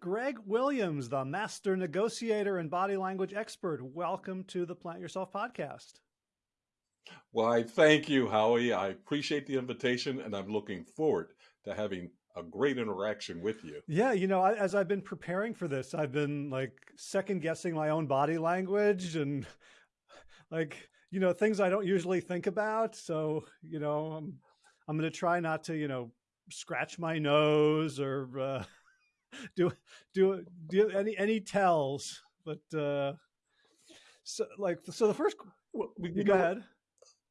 Greg Williams, the master negotiator and body language expert. Welcome to the Plant Yourself podcast. Why, thank you, Howie. I appreciate the invitation and I'm looking forward to having a great interaction with you. Yeah, you know, as I've been preparing for this, I've been like second guessing my own body language and like, you know, things I don't usually think about. So, you know, I'm, I'm going to try not to, you know, scratch my nose or uh, do do do any any tells. But uh, so like so the first well, you go ahead.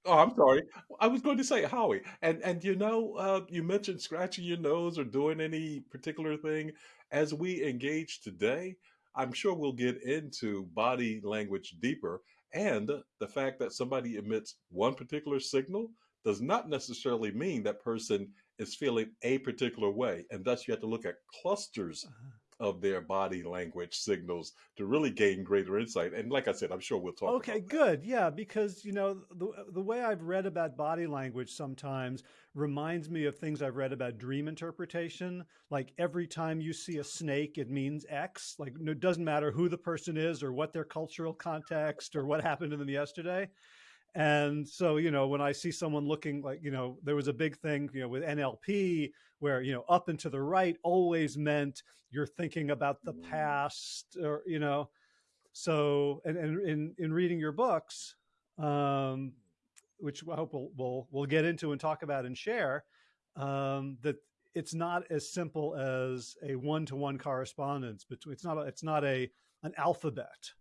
Oh, I'm sorry. I was going to say Howie, and and you know, uh, you mentioned scratching your nose or doing any particular thing. As we engage today, I'm sure we'll get into body language deeper, and the fact that somebody emits one particular signal does not necessarily mean that person is feeling a particular way. And thus you have to look at clusters uh-huh. of their body language signals to really gain greater insight. And like I said, I'm sure we'll talk. Okay, good. Yeah, because you know the the way I've read about body language sometimes reminds me of things I've read about dream interpretation. Like every time you see a snake, it means X. Like it doesn't matter who the person is or what their cultural context or what happened to them yesterday. And so, you know, when I see someone looking like, you know, there was a big thing, you know, with NLP where, you know, up and to the right always meant you're thinking about the mm. past or, you know, so, and, and in, in reading your books, um, which I hope we'll, we'll, we'll get into and talk about and share, um, that it's not as simple as a one-to-one -one correspondence between, it's not, a, it's not a, an alphabet,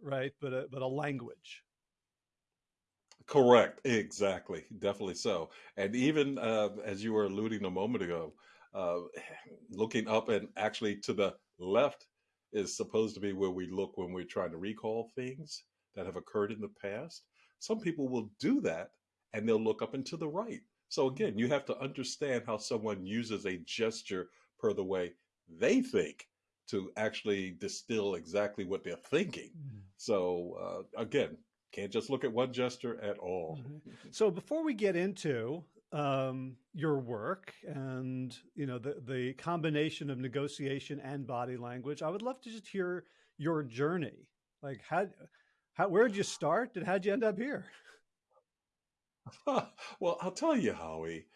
right? But a, but a language. Correct. Exactly. Definitely so. And even uh, as you were alluding a moment ago, uh, looking up and actually to the left is supposed to be where we look when we're trying to recall things that have occurred in the past. Some people will do that and they'll look up and to the right. So again, you have to understand how someone uses a gesture per the way they think to actually distill exactly what they're thinking. Mm. So uh, again, can't just look at one gesture at all. Mm -hmm. So before we get into um, your work and you know the the combination of negotiation and body language, I would love to just hear your journey. Like how how where did you start and how'd you end up here? well, I'll tell you, Howie.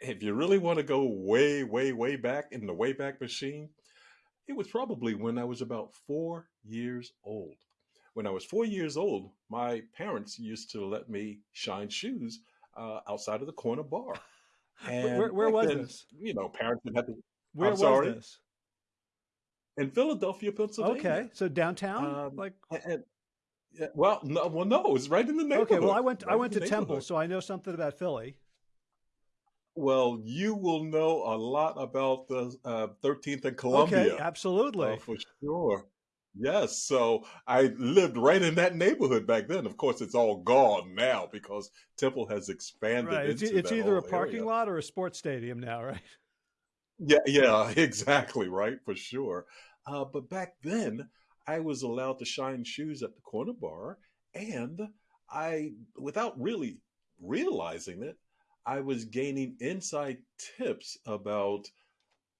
If you really want to go way, way, way back in the Wayback Machine, it was probably when I was about four years old when I was four years old, my parents used to let me shine shoes uh, outside of the corner bar. And where, where was then, this? You know, parents would have to. Where I'm was sorry, this? In Philadelphia, Pennsylvania. Okay, so downtown, um, like. And, yeah, well, no, well, no, it was right in the neighborhood. Okay, well, I went, right I went to Temple, so I know something about Philly. Well, you will know a lot about the uh, 13th and Columbia. Okay, absolutely. Uh, for sure. Yes, so I lived right in that neighborhood back then. Of course, it's all gone now because Temple has expanded. Right. It's, it's either a parking area. lot or a sports stadium now, right? Yeah, yeah, exactly, right, for sure. Uh, but back then, I was allowed to shine shoes at the corner bar, and I, without really realizing it, I was gaining inside tips about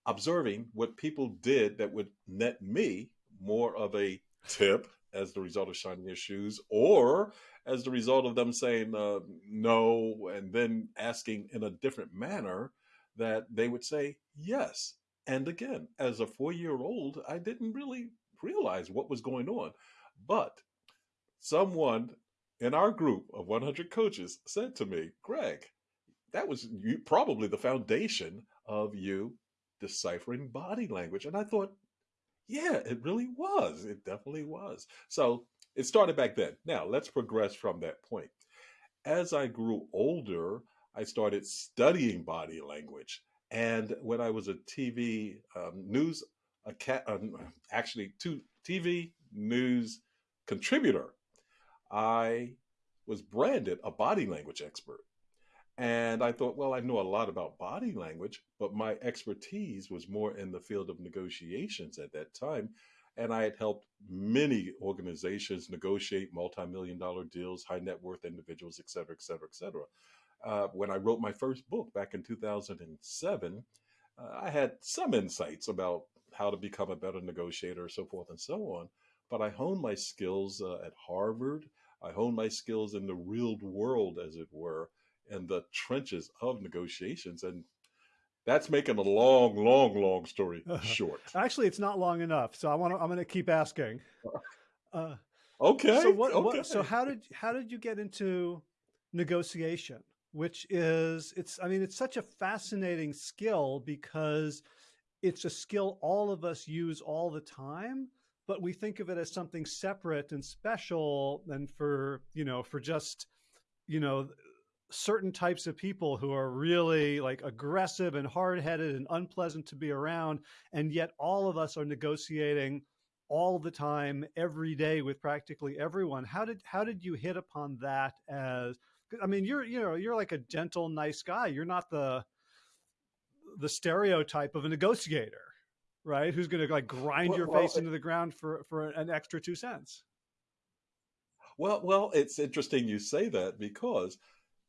observing what people did that would net me more of a tip as the result of shining their shoes or as the result of them saying uh, no and then asking in a different manner that they would say yes. And again, as a four year old, I didn't really realize what was going on. But someone in our group of 100 coaches said to me, Greg, that was probably the foundation of you deciphering body language. And I thought, yeah, it really was. It definitely was. So it started back then. Now let's progress from that point. As I grew older, I started studying body language. And when I was a TV um, news, a cat, um, actually, two TV news contributor, I was branded a body language expert. And I thought, well, I know a lot about body language, but my expertise was more in the field of negotiations at that time. And I had helped many organizations negotiate multi-million dollar deals, high net worth individuals, et cetera, et cetera, et cetera. Uh, when I wrote my first book back in 2007, uh, I had some insights about how to become a better negotiator, so forth and so on. But I honed my skills uh, at Harvard. I honed my skills in the real world, as it were, in the trenches of negotiations. And that's making a long, long, long story short. Actually, it's not long enough. So I want to. I'm going to keep asking. Uh, okay. So what, okay. what? So how did how did you get into negotiation? Which is it's. I mean, it's such a fascinating skill because it's a skill all of us use all the time but we think of it as something separate and special and for you know for just you know certain types of people who are really like aggressive and hard-headed and unpleasant to be around and yet all of us are negotiating all the time every day with practically everyone how did how did you hit upon that as i mean you're you know you're like a gentle nice guy you're not the the stereotype of a negotiator right? Who's going to like grind well, your face well, into the ground for for an extra two cents? Well, well, it's interesting you say that because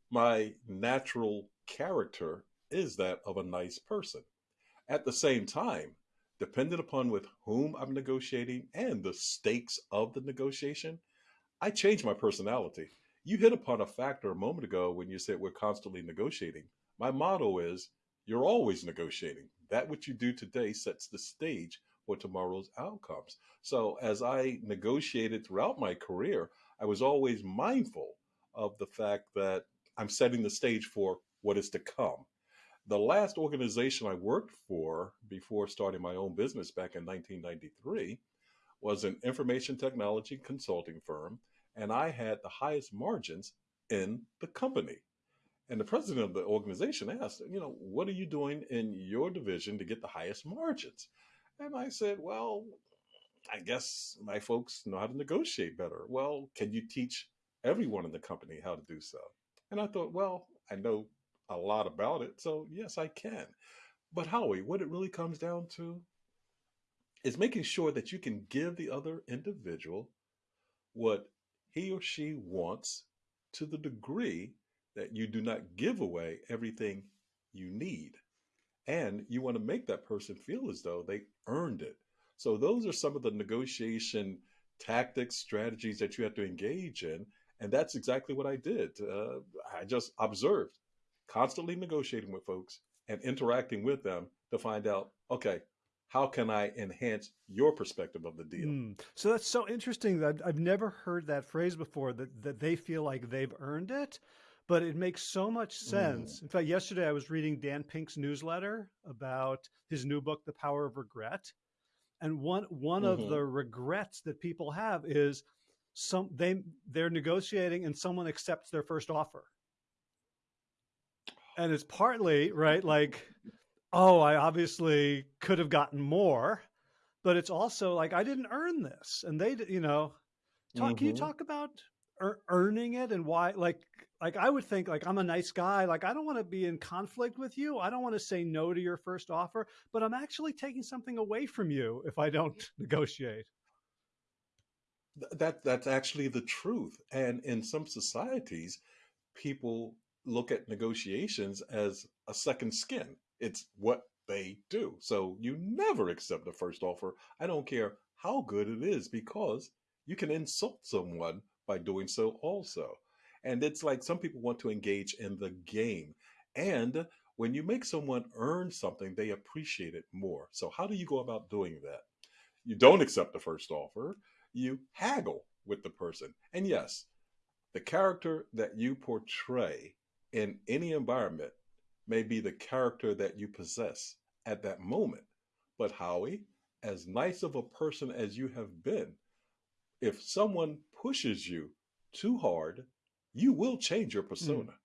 my natural character is that of a nice person. At the same time, dependent upon with whom I'm negotiating and the stakes of the negotiation, I change my personality. You hit upon a factor a moment ago when you said we're constantly negotiating. My motto is you're always negotiating. That what you do today sets the stage for tomorrow's outcomes. So as I negotiated throughout my career, I was always mindful of the fact that I'm setting the stage for what is to come. The last organization I worked for before starting my own business back in 1993 was an information technology consulting firm, and I had the highest margins in the company. And the president of the organization asked, you know, what are you doing in your division to get the highest margins? And I said, well, I guess my folks know how to negotiate better. Well, can you teach everyone in the company how to do so? And I thought, well, I know a lot about it, so yes, I can. But Howie, what it really comes down to is making sure that you can give the other individual what he or she wants to the degree that you do not give away everything you need. And you want to make that person feel as though they earned it. So, those are some of the negotiation tactics, strategies that you have to engage in. And that's exactly what I did. Uh, I just observed, constantly negotiating with folks and interacting with them to find out, okay, how can I enhance your perspective of the deal? Mm. So that's so interesting that I've never heard that phrase before that, that they feel like they've earned it but it makes so much sense. Mm. In fact, yesterday I was reading Dan Pink's newsletter about his new book, The Power of Regret. And one one mm-hmm. of the regrets that people have is some they they're negotiating and someone accepts their first offer. And it's partly, right, like, oh, I obviously could have gotten more, but it's also like I didn't earn this. And they, you know, talk mm-hmm. can you mm-hmm. talk about earning it and why like like I would think like I'm a nice guy. Like I don't want to be in conflict with you. I don't want to say no to your first offer, but I'm actually taking something away from you if I don't negotiate. That that's actually the truth. And in some societies, people look at negotiations as a second skin. It's what they do. So you never accept the first offer. I don't care how good it is because you can insult someone by doing so also. And it's like some people want to engage in the game. And when you make someone earn something, they appreciate it more. So, how do you go about doing that? You don't accept the first offer, you haggle with the person. And yes, the character that you portray in any environment may be the character that you possess at that moment. But, Howie, as nice of a person as you have been, if someone pushes you too hard you will change your persona. Mm.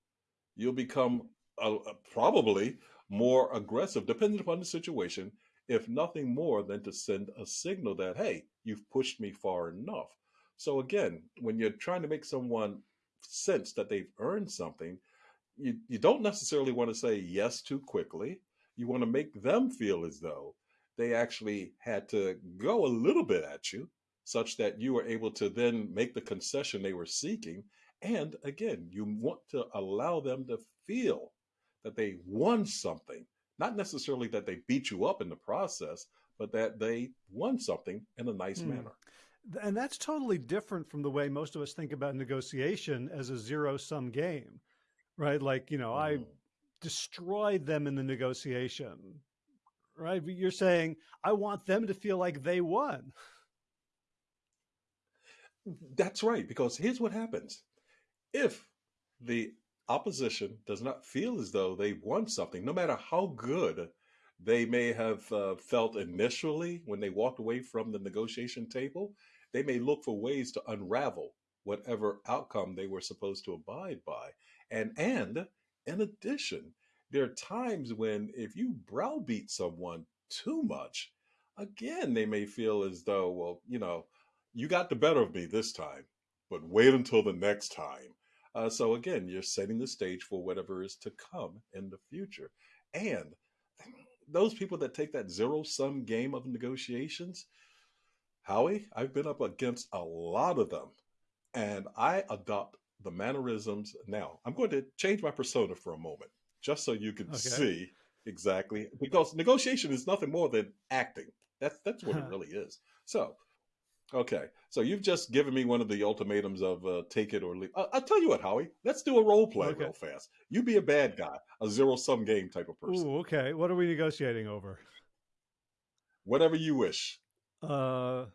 You'll become uh, probably more aggressive, depending upon the situation, if nothing more than to send a signal that, hey, you've pushed me far enough. So, again, when you're trying to make someone sense that they've earned something, you, you don't necessarily want to say yes too quickly. You want to make them feel as though they actually had to go a little bit at you, such that you were able to then make the concession they were seeking and again, you want to allow them to feel that they won something, not necessarily that they beat you up in the process, but that they won something in a nice Hmm. manner. And that's totally different from the way most of us think about negotiation as a zero sum game, right? Like, you know, I Mhm. destroyed them in the negotiation, right? But you're saying, I want them to feel like they won. That's right, because here's what happens. If the opposition does not feel as though they've won something, no matter how good they may have uh, felt initially when they walked away from the negotiation table, they may look for ways to unravel whatever outcome they were supposed to abide by. And and in addition, there are times when if you browbeat someone too much, again, they may feel as though, well, you know, you got the better of me this time, but wait until the next time. Uh, so again, you're setting the stage for whatever is to come in the future. And those people that take that zero sum game of negotiations, Howie, I've been up against a lot of them, and I adopt the mannerisms. Now, I'm going to change my persona for a moment, just so you can Okay. see exactly, because negotiation is nothing more than acting. That's that's what it really is. So, okay, so you've just given me one of the ultimatums of uh, take it or leave. I- I'll tell you what, Howie. Let's do a role play Okay. real fast. You be a bad guy, a zero sum game type of person, Ooh, okay. What are we negotiating over? whatever you wish. Uh,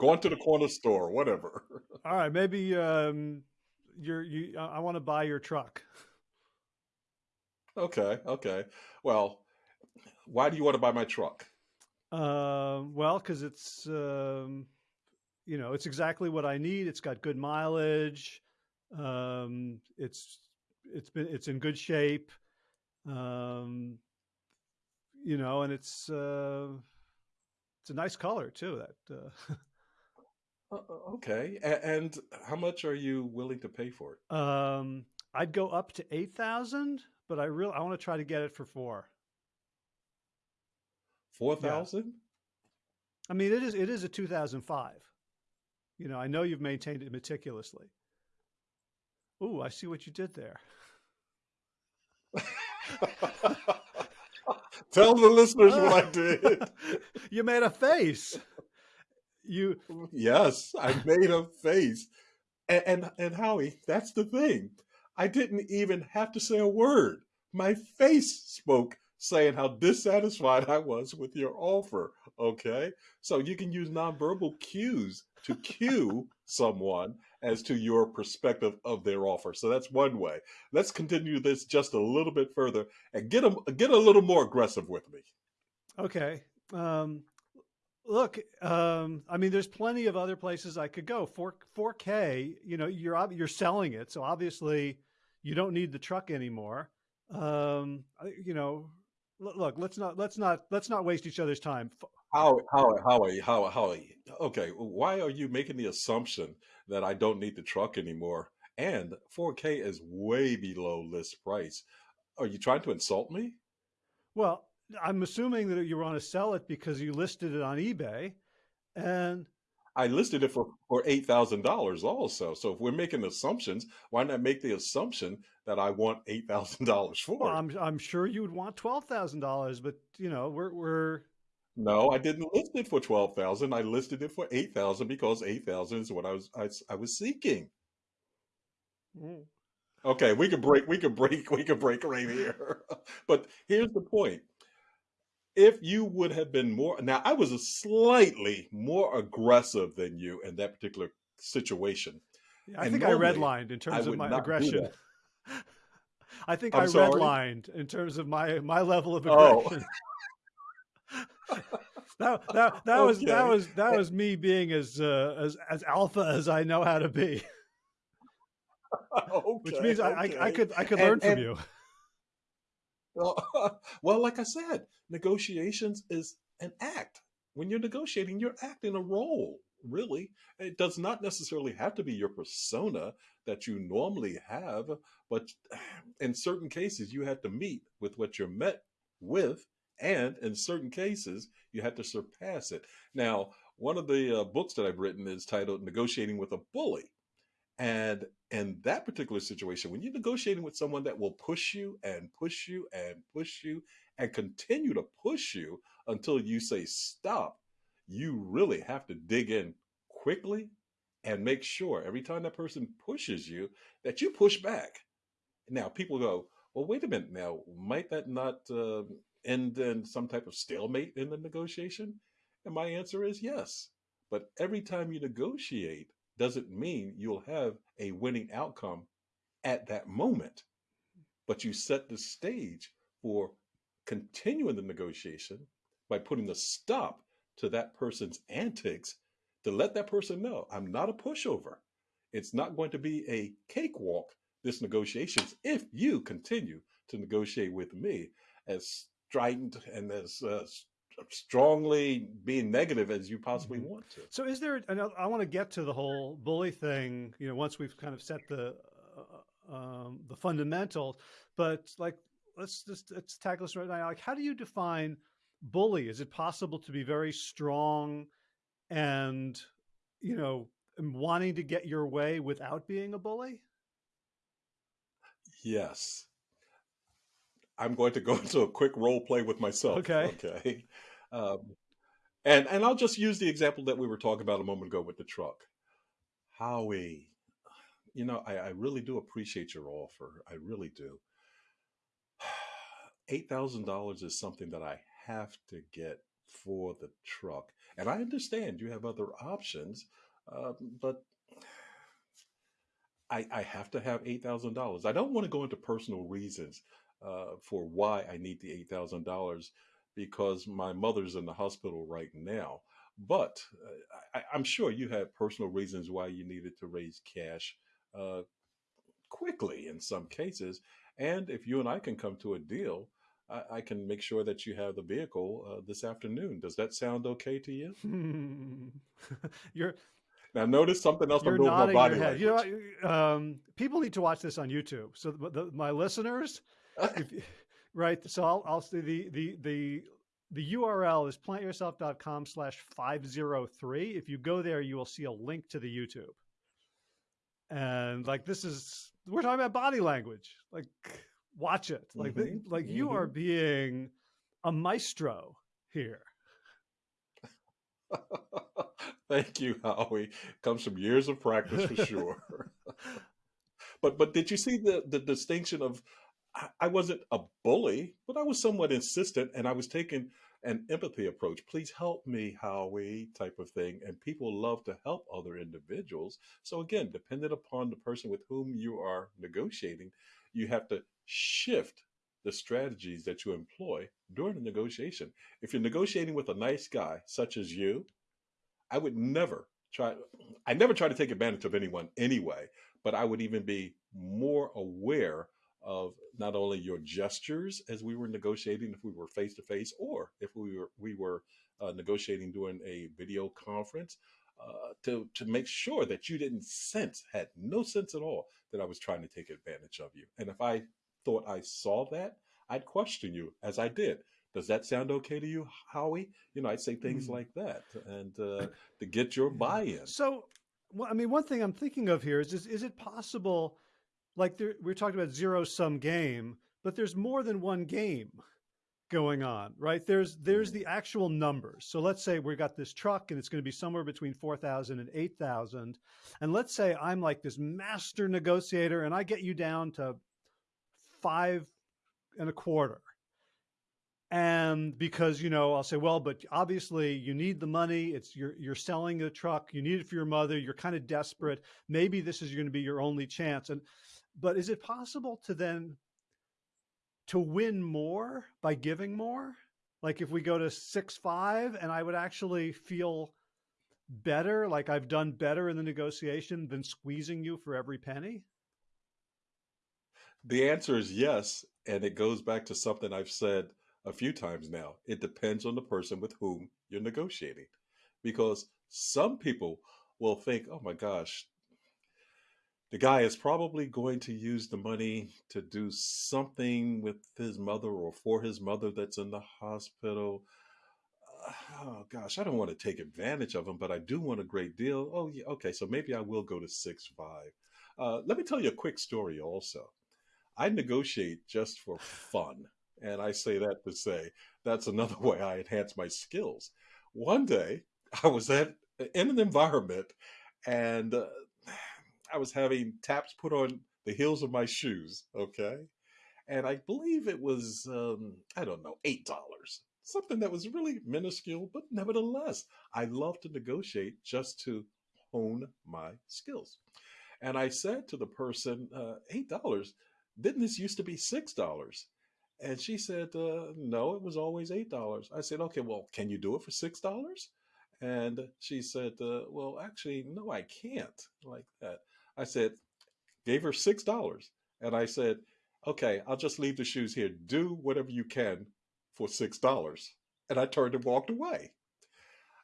Going to the corner store, whatever. all right. Maybe um, you're, you, I want to buy your truck. Okay, okay. Well, why do you want to buy my truck? Um, well, because it's um, you know it's exactly what I need. It's got good mileage. Um, it's it's been it's in good shape. Um, you know, and it's uh, it's a nice color too. That uh, Uh, uh, okay, and how much are you willing to pay for it? um, I'd go up to eight thousand, but I really I want to try to get it for four. Four thousand? I mean, it is it is a two thousand five. You know, I know you've maintained it meticulously. Ooh, I see what you did there. Tell the listeners what I did. you made a face. You Yes, I made a face. And, and and Howie, that's the thing. I didn't even have to say a word. My face spoke saying how dissatisfied I was with your offer. Okay? So you can use nonverbal cues to cue someone as to your perspective of their offer. So that's one way. Let's continue this just a little bit further and get a, get a little more aggressive with me. okay? Um, look, um, I mean, there's plenty of other places I could go. Four four K. You know, you're you're selling it, so obviously you don't need the truck anymore. Um, you know, look, let's not let's not let's not waste each other's time. F- How how how how how okay, why are you making the assumption that I don't need the truck anymore? And 4K is way below list price. Are you trying to insult me? Well, I'm assuming that you want to sell it because you listed it on eBay, and I listed it for for eight thousand dollars also. So if we're making assumptions, why not make the assumption that I want eight thousand dollars for well. I'm I'm sure you would want twelve thousand dollars, but you know, we're we're No, I didn't list it for twelve thousand. I listed it for eight thousand because eight thousand is what I was I, I was seeking. mm, Okay, we could break, we could break, we could break right here. But here's the point. If you would have been more, now I was a slightly more aggressive than you in that particular situation. I And think I redlined in terms of my aggression. I think I'm I sorry? redlined in terms of my my level of Oh. aggression. that that that was that was that was me being as uh, as as alpha as I know how to be, okay, which Okay, means I, I I could I could And- learn from and- you. Well, well, like I said, negotiations is an act. When you're negotiating, you're acting a role, really. It does not necessarily have to be your persona that you normally have, but in certain cases, you have to meet with what you're met with, and in certain cases, you have to surpass it. Now, one of the uh, books that I've written is titled Negotiating with a Bully. And in that particular situation, when you're negotiating with someone that will push you and push you and push you and continue to push you until you say stop, you really have to dig in quickly and make sure every time that person pushes you that you push back. Now, people go, well, wait a minute now, might that not uh, end in some type of stalemate in the negotiation? And my answer is yes. But every time you negotiate doesn't mean you'll have a winning outcome at that moment. But you set the stage for continuing the negotiation by putting a stop to that person's antics to let that person know I'm not a pushover. It's not going to be a cakewalk, this negotiations, if you continue to negotiate with me as strident and as uh, strongly being negative as you possibly mm-hmm. want to. So, is there? I want to get to the whole bully thing. You know, once we've kind of set the uh, um, the fundamentals, but like, let's just let's tackle this right now. Like, how do you define bully? Is it possible to be very strong and you know wanting to get your way without being a bully? Yes. I'm going to go into a quick role play with myself. Okay. Okay. Um, and and I'll just use the example that we were talking about a moment ago with the truck. Howie, you know, I, I really do appreciate your offer. I really do. Eight thousand dollars is something that I have to get for the truck, and I understand you have other options, uh, but I, I have to have eight thousand dollars. I don't want to go into personal reasons uh, for why I need the eight thousand dollars because my mother's in the hospital right now. But uh, I, am sure you had personal reasons why you needed to raise cash uh, quickly in some cases. And if you and I can come to a deal, I, I can make sure that you have the vehicle uh, this afternoon. Does that sound okay to you? You're now notice something else. You're nodding my body your head. Language. You know, um, people need to watch this on YouTube. So the, the, my listeners, if, right? So I'll, I'll see the, the, the, the URL is plantyourself.com slash 503. If you go there, you will see a link to the YouTube. And like, this is, we're talking about body language. Like, watch it. Like, mm-hmm. the, like mm-hmm. you are being a maestro here. Thank you, Howie. Comes from years of practice for sure. but but did you see the the distinction of I wasn't a bully, but I was somewhat insistent and I was taking an empathy approach. Please help me, Howie, type of thing. And people love to help other individuals. So, again, dependent upon the person with whom you are negotiating, you have to shift the strategies that you employ during the negotiation. If you're negotiating with a nice guy, such as you, I would never try, I never try to take advantage of anyone anyway, but I would even be more aware of not only your gestures as we were negotiating if we were face to face or if we were we were uh, negotiating during a video conference uh, to to make sure that you didn't sense had no sense at all that I was trying to take advantage of you. And if I thought I saw that I'd question you as I did. Does that sound okay to you Howie? You know I'd say things mm. like that and uh, to get your buy-in. So well, I mean one thing I'm thinking of here is is, is it possible like there, we're talking about zero sum game, but there's more than one game going on, right? There's there's mm-hmm. the actual numbers. So let's say we got this truck and it's going to be somewhere between 4,000 and 8,000. And let's say I'm like this master negotiator and I get you down to five and a quarter. And because, you know, I'll say, well, but obviously you need the money. It's you're you're selling the truck, you need it for your mother, you're kind of desperate. Maybe this is going to be your only chance. And but is it possible to then to win more by giving more? Like if we go to six five, and I would actually feel better, like I've done better in the negotiation than squeezing you for every penny? The answer is yes, and it goes back to something I've said a few times now. It depends on the person with whom you're negotiating, because some people will think, "Oh my gosh, the guy is probably going to use the money to do something with his mother or for his mother that's in the hospital. Uh, oh gosh, I don't want to take advantage of him, but I do want a great deal. Oh yeah, okay, so maybe I will go to six five. Uh, let me tell you a quick story. Also, I negotiate just for fun. And I say that to say that's another way I enhance my skills. One day, I was at in an environment, and uh, I was having taps put on the heels of my shoes. Okay, and I believe it was um, I don't know eight dollars, something that was really minuscule, but nevertheless, I love to negotiate just to hone my skills. And I said to the person, uh, eight dollars. Didn't this used to be six dollars? And she said, uh, no, it was always eight dollars. I said, okay, well, can you do it for six dollars? And she said, uh, well, actually, no, I can't like that. I said, gave her six dollars, and I said, okay, I'll just leave the shoes here. Do whatever you can for six dollars. And I turned and walked away.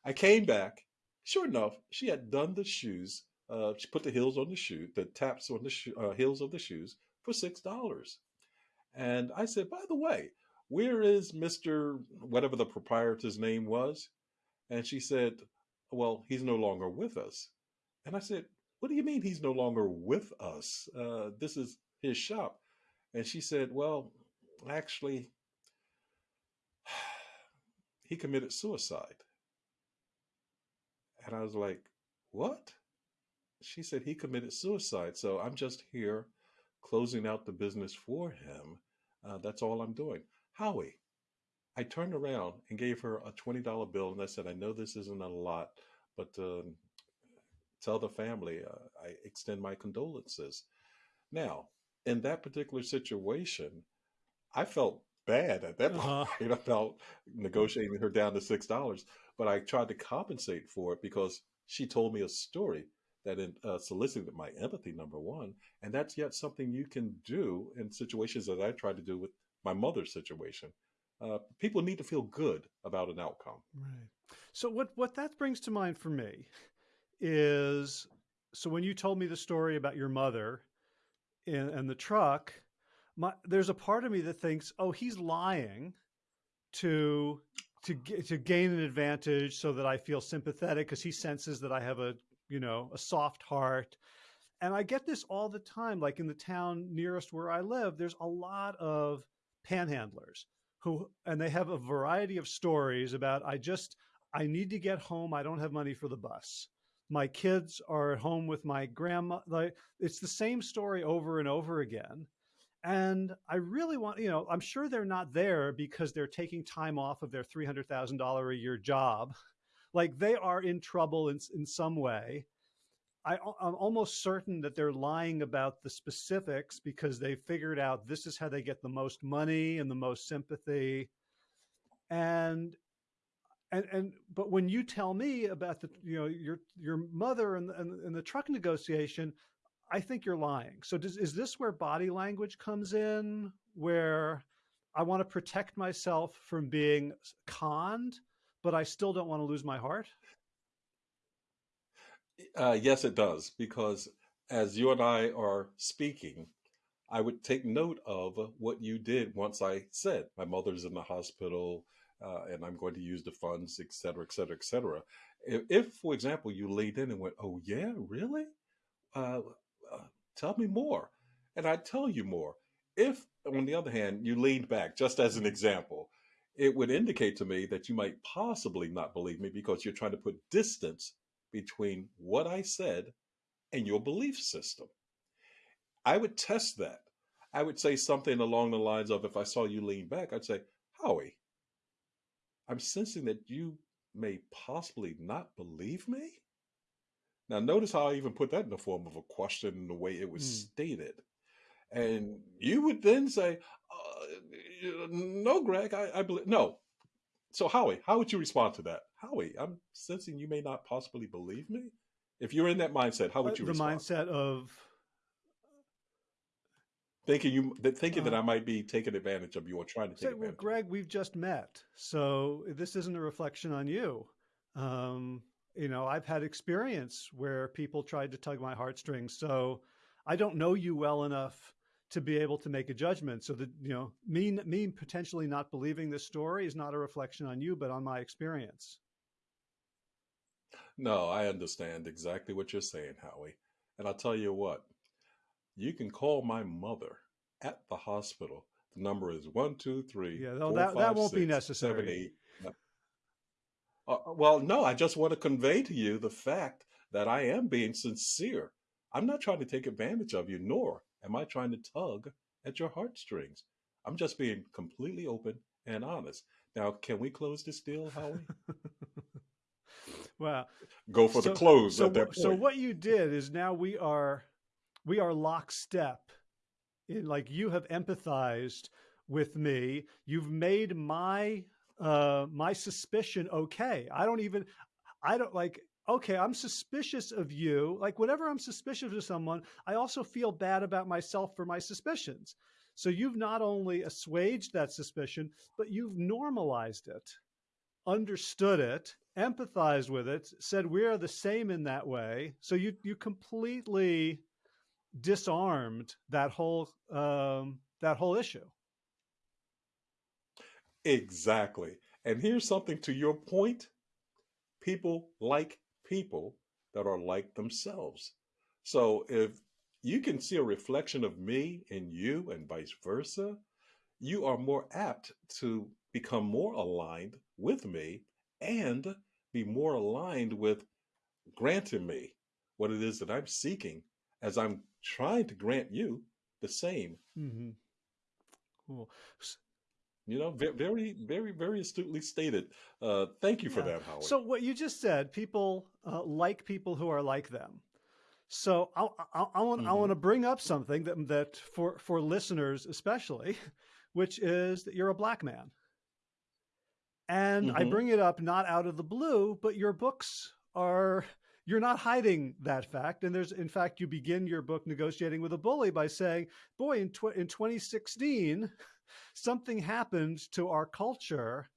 I came back. Sure enough, she had done the shoes. Uh, she put the heels on the shoe, the taps on the shoe, uh, heels of the shoes for six dollars. And I said, by the way, where is Mister whatever the proprietor's name was? And she said, well, he's no longer with us. And I said, what do you mean he's no longer with us? Uh, this is his shop. And she said, well, actually, he committed suicide. And I was like, what? She said he committed suicide. So I'm just here closing out the business for him. Uh, that's all I'm doing. Howie, I turned around and gave her a $20 bill and I said, I know this isn't a lot, but um, tell the family uh, I extend my condolences. Now, in that particular situation, I felt bad at that uh-huh. point about negotiating her down to $6, but I tried to compensate for it because she told me a story that uh, solicited my empathy, number one. And that's yet something you can do in situations that I tried to do with my mother's situation. Uh, people need to feel good about an outcome. Right. So what what that brings to mind for me is so when you told me the story about your mother and, in the truck, my, there's a part of me that thinks, oh, he's lying to to to gain an advantage so that I feel sympathetic because he senses that I have a you know a soft heart. And I get this all the time, like in the town nearest where I live, there's a lot of panhandlers who, and they have a variety of stories about, I just, I need to get home. I don't have money for the bus my kids are at home with my grandma. Like it's the same story over and over again. And I really want, you know, I'm sure they're not there because they're taking time off of their $300,000 a year job. Like they are in trouble in, in some way. I, am almost certain that they're lying about the specifics because they figured out this is how they get the most money and the most sympathy. And and and but when you tell me about the you know your your mother and and, and the truck negotiation i think you're lying. So does, is this where body language comes in where i want to protect myself from being conned but i still don't want to lose my heart? Uh, yes it does because as you and i are speaking i would take note of what you did once i said my mother's in the hospital uh, and I'm going to use the funds, et cetera, et cetera, et cetera. If, if for example, you laid in and went, oh, yeah, really? Uh, uh, tell me more. And I'd tell you more. If, on the other hand, you leaned back, just as an example, it would indicate to me that you might possibly not believe me because you're trying to put distance between what I said and your belief system. I would test that. I would say something along the lines of if I saw you lean back, I'd say, Howie, I'm sensing that you may possibly not believe me. Now, notice how I even put that in the form of a question in the way it was mm. stated. And you would then say, uh, No, Greg, I, I believe. No. So, Howie, how would you respond to that? Howie, I'm sensing you may not possibly believe me. If you're in that mindset, how would uh, you the respond? mindset of thinking you thinking uh, that I might be taking advantage of you or trying to take say, advantage. Well, Greg, we've just met, so this isn't a reflection on you. Um, you know, I've had experience where people tried to tug my heartstrings, so I don't know you well enough to be able to make a judgment. So that you know, me me potentially not believing this story is not a reflection on you, but on my experience. No, I understand exactly what you're saying, Howie. And I'll tell you what, you can call my mother at the hospital The number is one, two, three, Yeah, no, four, that that won't be six, seven, necessary. eight. Uh, well, no, I just want to convey to you the fact that I am being sincere. I'm not trying to take advantage of you, nor am I trying to tug at your heartstrings. I'm just being completely open and honest. Now, can we close this deal, Howie? Well, Go for the close so at that wh- so what you did is now we are we are lockstep in like you have empathized with me. You've made my uh my suspicion okay. I don't even I don't like okay, I'm suspicious of you. Like whenever I'm suspicious of someone, I also feel bad about myself for my suspicions. So you've not only assuaged that suspicion, but you've normalized it understood it, empathized with it, said we are the same in that way. So you you completely disarmed that whole um, that whole issue. Exactly. And here's something to your point people like people that are like themselves. So if you can see a reflection of me in you and vice versa, you are more apt to become more aligned with me and be more aligned with granting me what it is that I'm seeking as I'm trying to grant you the same. hmm Cool. You know, very, very, very astutely stated. Uh, thank you for Yeah. that, Howard. So what you just said, people uh, like people who are like them. So I, I, I want I hmm want to bring up something that that for for listeners especially, which is that you're a black man. And I hmm bring it up not out of the blue, but your books are, you're not hiding that fact. And there's, in fact, you begin your book, Negotiating with a Bully, by saying, boy, in, tw- in 2016, something happened to our culture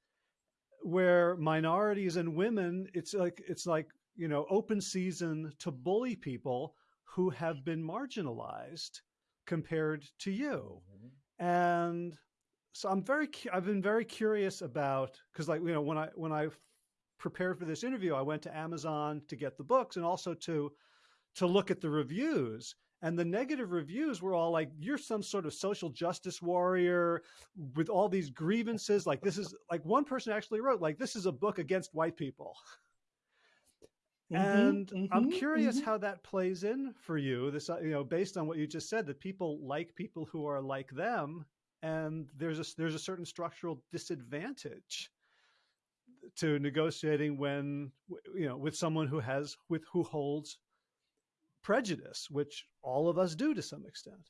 where minorities and women, it's like, it's like, you know, open season to bully people who have been marginalized compared to you mm-hmm. and so i'm very i've been very curious about because like you know when i when i prepared for this interview i went to amazon to get the books and also to to look at the reviews. And the negative reviews were all like you're some sort of social justice warrior with all these grievances. Like this is like one person actually wrote like this is a book against white people. Hmm and i'm hmm curious hmm how that plays in for you this you know based on what you just said that people like people who are like them and there's a there's a certain structural disadvantage to negotiating when you know with someone who has with who holds prejudice which all of us do to some extent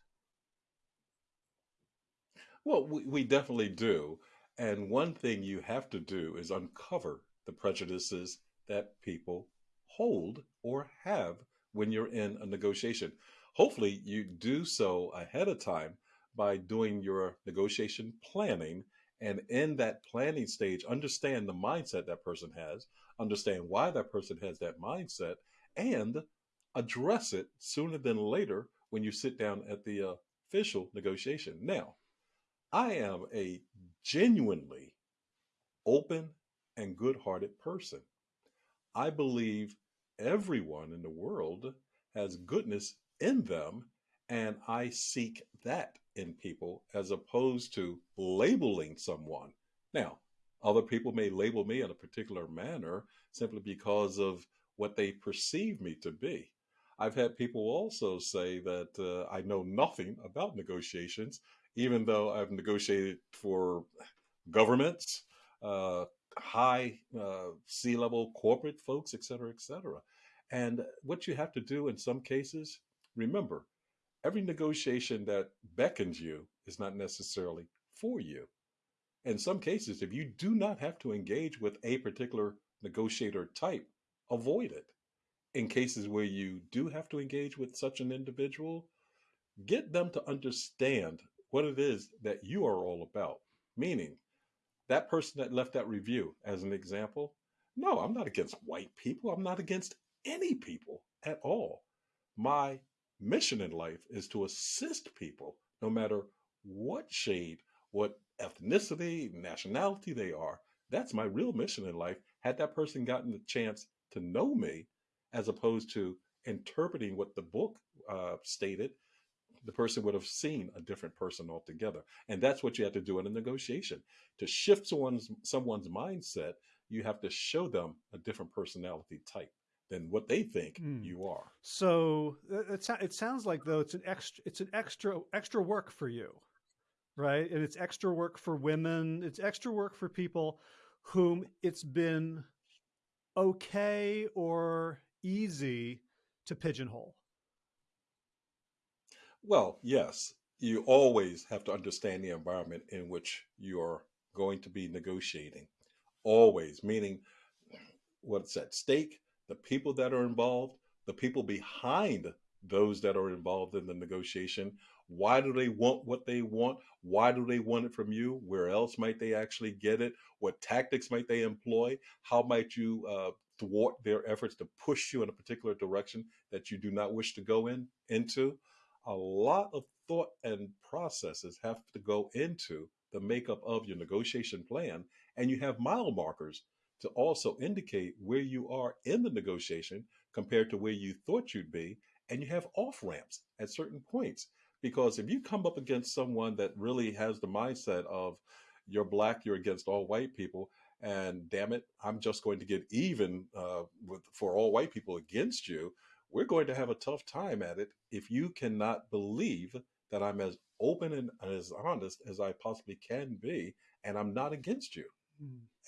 Well, we, we definitely do. And one thing you have to do is uncover the prejudices that people hold or have when you're in a negotiation. Hopefully, you do so ahead of time by doing your negotiation planning. And in that planning stage, understand the mindset that person has, understand why that person has that mindset, and address it sooner than later when you sit down at the official negotiation. Now, I am a genuinely open and good hearted person. I believe everyone in the world has goodness in them, and I seek that in people as opposed to labeling someone. Now, other people may label me in a particular manner simply because of what they perceive me to be. I've had people also say that uh, I know nothing about negotiations, even though I've negotiated for governments, uh, high uh, C level corporate folks, et cetera, et cetera. And what you have to do in some cases, remember, every negotiation that beckons you is not necessarily for you. In some cases, if you do not have to engage with a particular negotiator type, avoid it. In cases where you do have to engage with such an individual, get them to understand what it is that you are all about. Meaning, that person that left that review, as an example, no, I'm not against white people. I'm not against any people at all. My mission in life is to assist people, no matter what shade, what ethnicity, nationality they are. That's my real mission in life. Had that person gotten the chance to know me, as opposed to interpreting what the book uh, stated, the person would have seen a different person altogether. And that's what you have to do in a negotiation. To shift someone's someone's mindset, you have to show them a different personality type than what they think mm. you are. So it, it sounds like though it's an extra it's an extra extra work for you, right? And it's extra work for women. It's extra work for people whom it's been okay or easy to pigeonhole. Well, yes, you always have to understand the environment in which you're going to be negotiating. Always, meaning what's at stake, the people that are involved, the people behind those that are involved in the negotiation. Why do they want what they want? Why do they want it from you? Where else might they actually get it? What tactics might they employ? How might you uh, thwart their efforts to push you in a particular direction that you do not wish to go in into? A lot of thought and processes have to go into the makeup of your negotiation plan, and you have mile markers to also indicate where you are in the negotiation compared to where you thought you'd be. And you have off ramps at certain points. Because if you come up against someone that really has the mindset of you're black, you're against all white people, and damn it, I'm just going to get even uh, with, for all white people against you, we're going to have a tough time at it if you cannot believe that I'm as open and as honest as I possibly can be, and I'm not against you.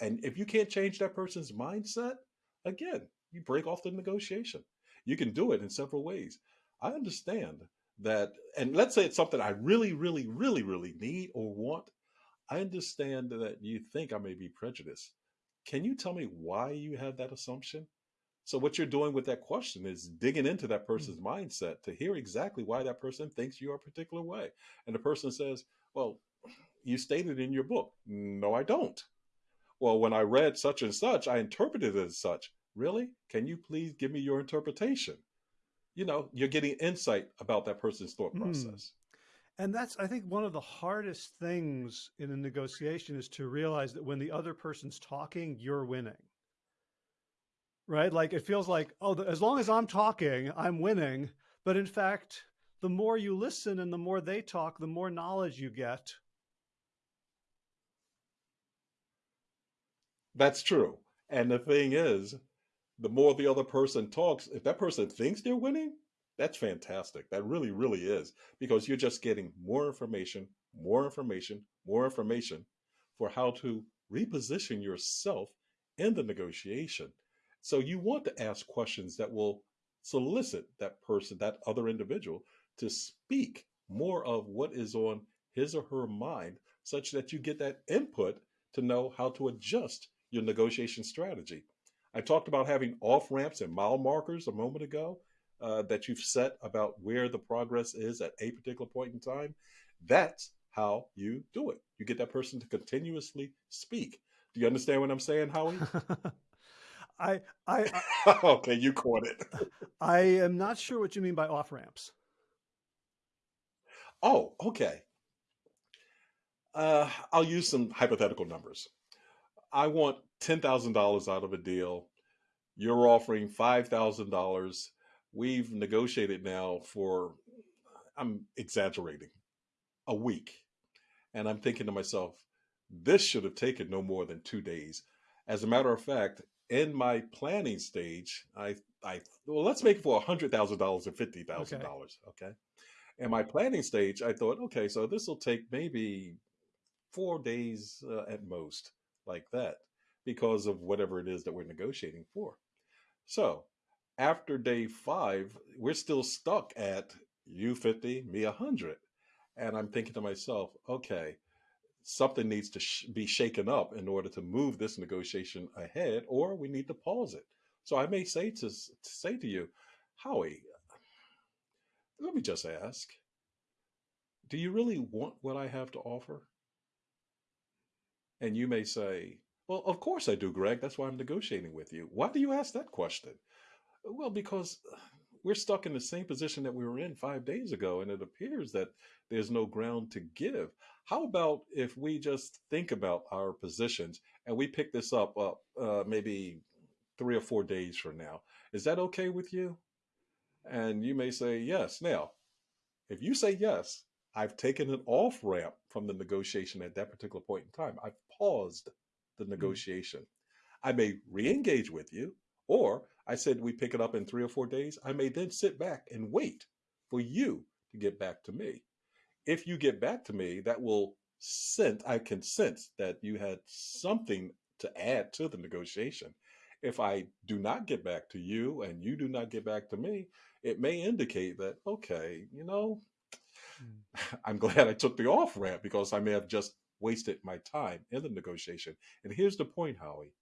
And if you can't change that person's mindset, again, you break off the negotiation. You can do it in several ways. I understand that, and let's say it's something I really, really, really, really need or want. I understand that you think I may be prejudiced. Can you tell me why you have that assumption? So, what you're doing with that question is digging into that hmm. person's mm-hmm. mindset to hear exactly why that person thinks you're a particular way. And the person says, Well, you stated in your book. No, I don't well, when I read such and such, I interpreted it as such. Really? Can you please give me your interpretation? You know, you're getting insight about that person's thought hmm. process. Mm. And that's, I think, one of the hardest things in a negotiation is to realize that when the other person's talking, you're winning. Right? Like it feels like, oh, as long as I'm talking, I'm winning. But in fact, the more you listen and the more they talk, the more knowledge you get That's true. And the thing is, the more the other person talks, if that person thinks they're winning, that's fantastic. That really, really is because you're just getting more information, more information, more information for how to reposition yourself in the negotiation. So you want to ask questions that will solicit that person, that other individual, to speak more of what is on his or her mind, such that you get that input to know how to adjust your negotiation strategy. I talked about having off ramps and mile markers a moment ago uh, that you've set about where the progress is at a particular point in time. That's how you do it. You get that person to continuously speak. Do you understand what I'm saying, Howie? I, I, I okay, you caught it. I am not sure what you mean by off ramps. Oh, okay. Uh, I'll use some hypothetical numbers. I want $10,000 out of a deal. You're offering $5,000. We've negotiated now for, I'm exaggerating, a week. And I'm thinking to myself, this should have taken no more than two days. As a matter of fact, in my planning stage, I, I well, let's make it for $100,000 and $50,000. Okay. okay. In my planning stage, I thought, okay, so this will take maybe four days uh, at most like that because of whatever it is that we're negotiating for. So after day five, we're still stuck at you 50, me 100. And I'm thinking to myself, okay, something needs to sh- be shaken up in order to move this negotiation ahead, or we need to pause it. So I may say to, to say to you, Howie, let me just ask, do you really want what I have to offer? And you may say, Well, of course I do, Greg. That's why I'm negotiating with you. Why do you ask that question? Well, because we're stuck in the same position that we were in five days ago, and it appears that there's no ground to give. How about if we just think about our positions and we pick this up uh, uh, maybe three or four days from now? Is that okay with you? And you may say, yes. Now, If you say yes, I've taken an off ramp from the negotiation at that particular point in time. I've paused the Mm. negotiation. I may re engage with you, or I said we pick it up in three or four days. I may then sit back and wait for you to get back to me. If you get back to me, that will sense, I can sense that you had something to add to the negotiation. If I do not get back to you and you do not get back to me, it may indicate that, okay, you know, Mm. I'm glad I took the off ramp because I may have just wasted my time in the negotiation. And here's the point, Howie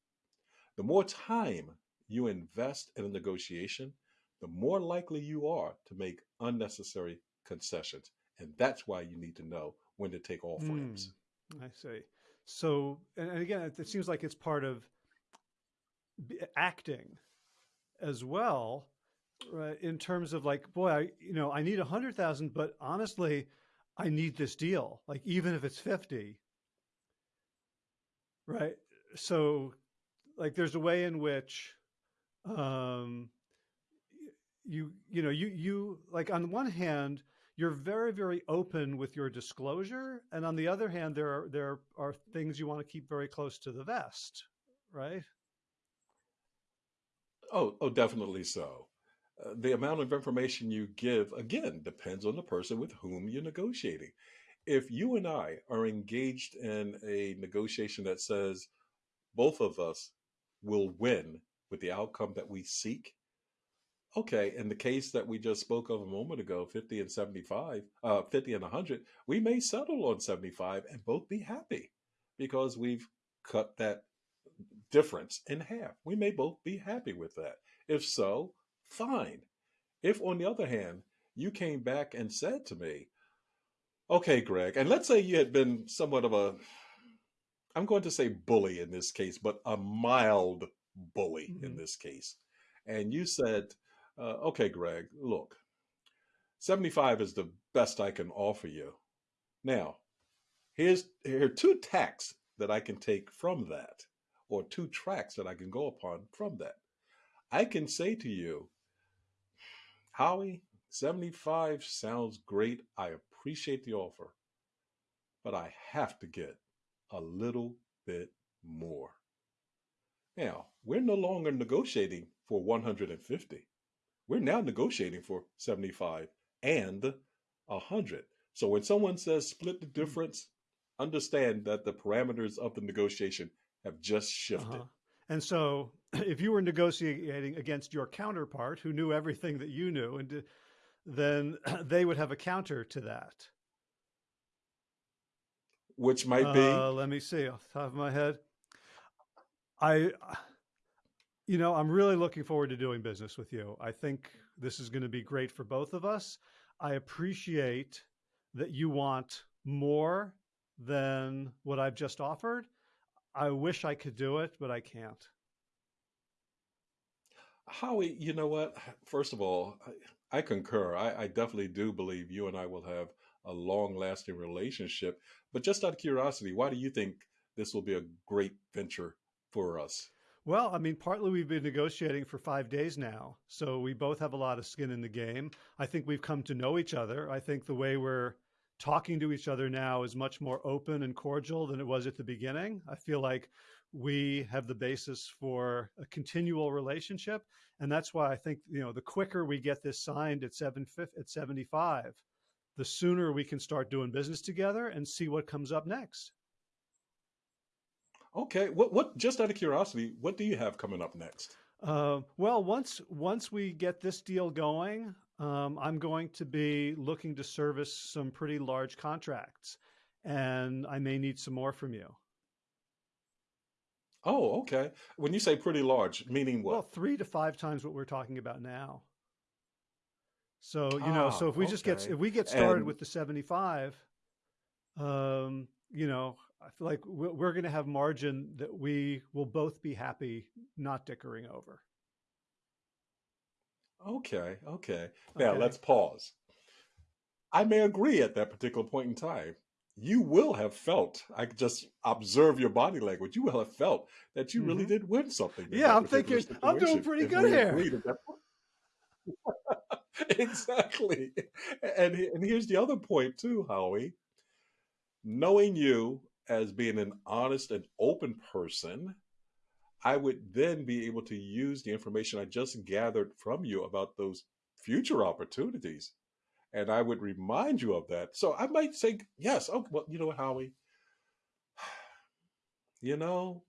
the more time you invest in a negotiation, the more likely you are to make unnecessary concessions. And that's why you need to know when to take ramps. Mm, I see. So, and, again, it, it seems like it's part of acting as well, right? In terms of like, boy, I, you know, I need a hundred thousand, but honestly, I need this deal. Like, even if it's 50, right? So, like, there's a way in which, um, you, you know, you, you, like, on one hand, you're very, very open with your disclosure. And on the other hand, there are, there are things you want to keep very close to the vest, right? Oh, oh, definitely so. Uh, the amount of information you give, again, depends on the person with whom you're negotiating. If you and I are engaged in a negotiation that says both of us will win with the outcome that we seek, okay, in the case that we just spoke of a moment ago, 50 and 75, uh, 50 and 100, we may settle on 75 and both be happy because we've cut that difference in half. We may both be happy with that. If so, fine. If, on the other hand, you came back and said to me, okay, Greg, and let's say you had been somewhat of a, I'm going to say bully in this case, but a mild bully in hmm this case. And you said, uh, okay, Greg, look, 75 is the best I can offer you. Now, here's here are two tacks that I can take from that, or two tracks that I can go upon from that. I can say to you, Howie, 75 sounds great. I appreciate the offer, but I have to get a little bit more. Now, we're no longer negotiating for 150. We're now negotiating for 75 and 100. So when someone says split the difference, understand that the parameters of the negotiation have just shifted. Uh-huh. And so if you were negotiating against your counterpart who knew everything that you knew, and then they would have a counter to that. which might Uh, be let me see off the top of my head. I, you know, I'm really looking forward to doing business with you. I think this is going to be great for both of us. I appreciate that you want more than what I've just offered. I wish I could do it, but I can't. Howie, you know what? First of all, I, concur. I, I definitely do believe you and I will have a long lasting relationship. But just out of curiosity, why do you think this will be a great venture for us? Well, I mean, partly we've been negotiating for five days now, so we both have a lot of skin in the game. I think we've come to know each other. I think the way we're talking to each other now is much more open and cordial than it was at the beginning. I feel like we have the basis for a continual relationship, and that's why I think you know the quicker we get this signed at seven at seventy five, the sooner we can start doing business together and see what comes up next. Okay, what what just out of curiosity, what do you have coming up next? Uh, well, once once we get this deal going, um, I'm going to be looking to service some pretty large contracts, and I may need some more from you. Oh, okay. When you say pretty large, meaning what? Well, three to five times what we're talking about now. So you know, Ah, so if we just get if we get started And with the 75, um, you know, I feel like we're, we're going to have margin that we will both be happy not dickering over. okay, okay. Now Okay. let's pause. I may agree at that particular point in time. You will have felt, I could just observe your body language, you will have felt that you really hmm did win something Yeah, I'm thinking I'm doing pretty good here. agreed at that point. exactly. And and here's the other point too, Howie. Knowing you as being an honest and open person, I would then be able to use the information I just gathered from you about those future opportunities. And I would remind you of that. So I might say, yes, oh, well, you know what, Howie? You know,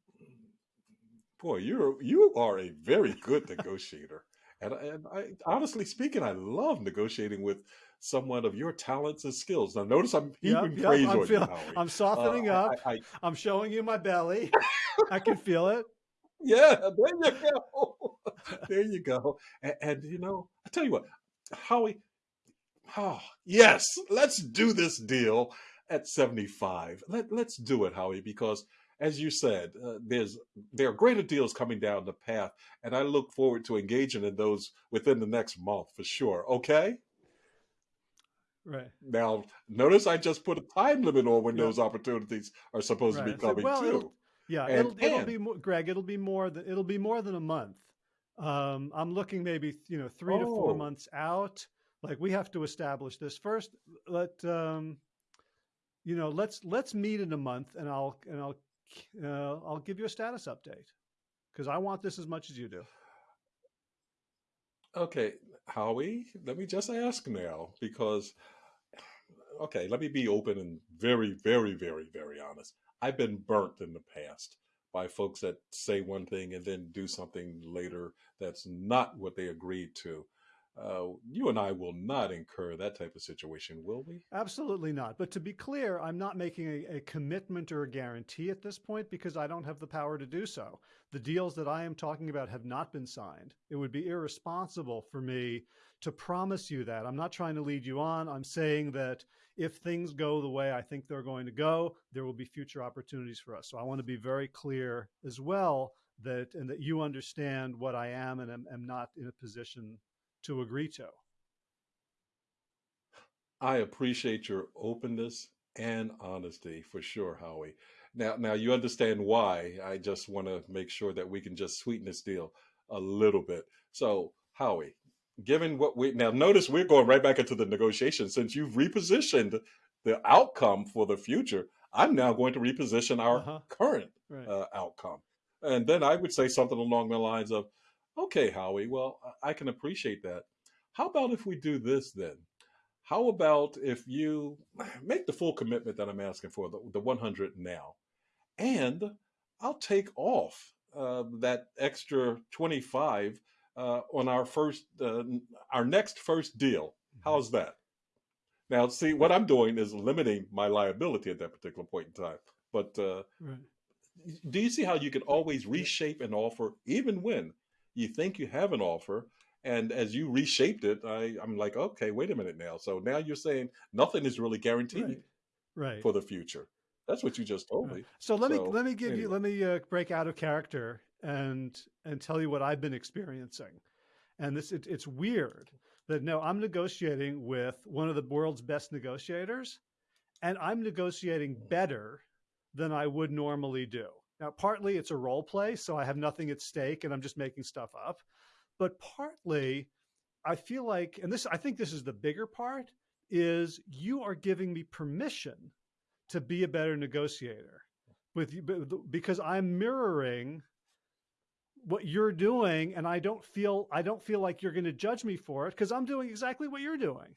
boy, you're you are a very good negotiator. And, and I, honestly speaking, I love negotiating with someone of your talents and skills. Now, notice I'm heaping yep. praise I'm on you. Howie. I'm Uh, softening I, up. I, I'm showing you my belly. I can feel it. yeah, there you go. there you go. And, and you know, I tell you what, Howie, oh, yes, let's do this deal at 75. Let, let's do it, Howie, because as you said, uh, there's there are greater deals coming down the path, and I look forward to engaging in those within the next month for sure. Okay? Right. Now, notice I just put a time limit on when Yeah. those opportunities are supposed to be Right. Coming well, it'll too. yeah, And it'll it'll and be more, Greg. It'll be more than it'll be more than a month. Um, I'm looking maybe you know three to four months out. Like we have to establish this first. Let um, you know. Let's let's meet in a month, and I'll and I'll uh, I'll give you a status update because I want this as much as you do. okay, Howie, let me just ask now because okay, let me be open and very, very, very, very honest. I've been burnt in the past by folks that say one thing and then do something later that's not what they agreed to. Uh, you and I will not incur that type of situation, will we? Absolutely not. But to be clear, I'm not making a, a commitment or a guarantee at this point because I don't have the power to do so. The deals that I am talking about have not been signed. It would be irresponsible for me to promise you that. I'm not trying to lead you on. I'm saying that if things go the way I think they're going to go, there will be future opportunities for us. So I want to be very clear as well that and that you understand what I am and am, am not in a position to agree to. I appreciate your openness and honesty for sure, Howie. Now, now you understand why. I just want to make sure that we can just sweeten this deal a little bit. So, Howie, given what we now notice, we're going right back into the negotiation since you've repositioned the outcome for the future. I'm now going to reposition Uh our huh. current Right. uh, outcome, and then I would say something along the lines of, "Okay, Howie, well, I I can appreciate that. How about if we do this then?" How about if you make the full commitment that I'm asking for, the, the 100 now, and I'll take off uh, that extra 25 uh, on our first, uh, our next first deal. hmm How's that? Now, see, what I'm doing is limiting my liability at that particular point in time. But uh, Right. do you see how you can always reshape an offer even when you think you have an offer? And as you reshaped it, I, I'm like, okay, wait a minute now. So now you're saying nothing is really guaranteed Right. Right. for the future. That's what you just told me. So let me let me give you let me uh, break out of character and and tell you what I've been experiencing. And this it, it's weird that no, I'm negotiating with one of the world's best negotiators, and I'm negotiating better than I would normally do. Now, partly it's a role play, so I have nothing at stake and I'm just making stuff up. But partly I feel like, and this I think this is the bigger part, is you are giving me permission to be a better negotiator with you because I'm mirroring what you're doing and I don't feel I don't feel like you're going to judge me for it because I'm doing exactly what you're doing.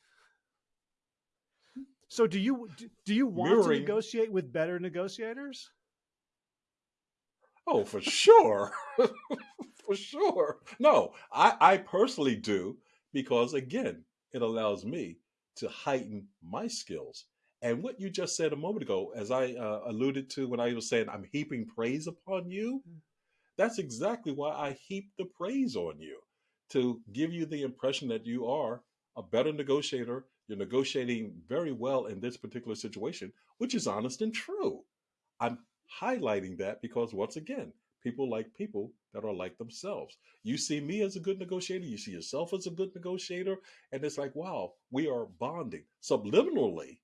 So do you do do you want to negotiate with better negotiators? Oh, for sure. for sure. No, I, I personally do because, again, it allows me to heighten my skills. And what you just said a moment ago, as I uh, alluded to when I was saying I'm heaping praise upon you, That's exactly why I heap the praise on you to give you the impression that you are a better negotiator. You're negotiating very well in this particular situation, which is honest and true. I'm highlighting that because, once again, people like people that are like themselves. You see me as a good negotiator, you see yourself as a good negotiator, and it's like, wow, we are bonding. Subliminally,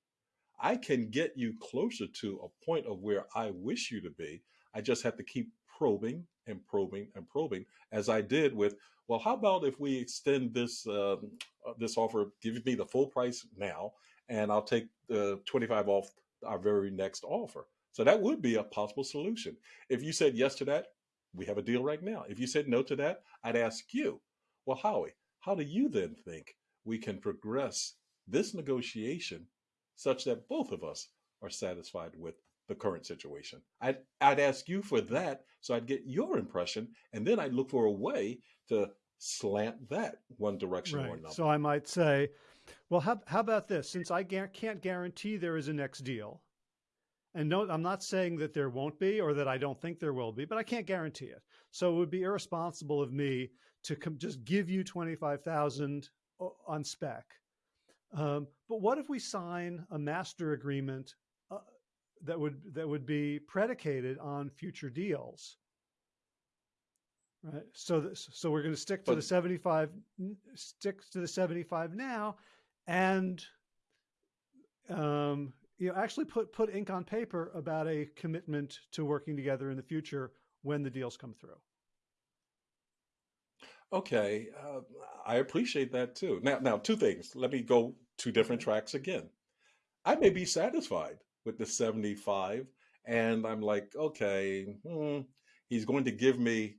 I can get you closer to a point of where I wish you to be. I just have to keep probing and probing and probing, as I did with, well, how about if we extend this um, uh, this offer, give me the full price now, and I'll take the 25 off our very next offer. So that would be a possible solution. If you said yes to that, we have a deal right now. If you said no to that, I'd ask you, well, Howie, how do you then think we can progress this negotiation such that both of us are satisfied with the current situation? I'd, I'd ask you for that so I'd get your impression, and then I'd look for a way to slant that one direction right. or another. So I might say, well, how, how about this? Since I can't guarantee there is a next deal, and no, I'm not saying that there won't be or that I don't think there will be, but I can't guarantee it. So it would be irresponsible of me to just give you 25,000 on spec. Um, but what if we sign a master agreement uh, that would that would be predicated on future deals? Right. So this, so we're going to stick to but, the 75 stick to the 75 now and um, you know, actually put put ink on paper about a commitment to working together in the future when the deals come through. Okay, uh, I appreciate that too. Now, now two things. Let me go two different tracks again. I may be satisfied with the seventy-five, and I'm like, okay, hmm, he's going to give me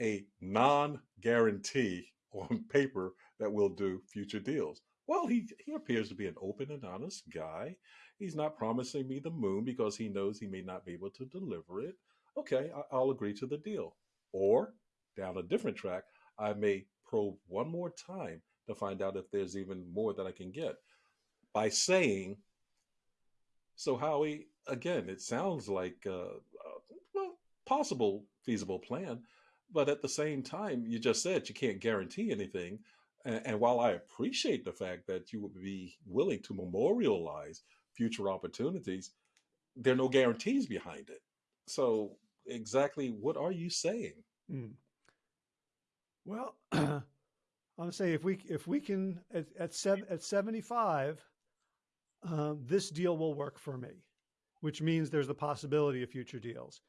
a non-guarantee on paper that we'll do future deals. Well, he he appears to be an open and honest guy. He's not promising me the moon because he knows he may not be able to deliver it. Okay, I'll agree to the deal. Or down a different track, I may probe one more time to find out if there's even more that I can get by saying, so Howie, again, it sounds like uh, uh, a, a possible feasible plan, but at the same time, you just said you can't guarantee anything. And, and while I appreciate the fact that you would be willing to memorialize future opportunities, there are no guarantees behind it. So, exactly what are you saying? Mm. Well, I'm saying if we if we can at at, seven, at 75, um, this deal will work for me, which means there's the possibility of future deals.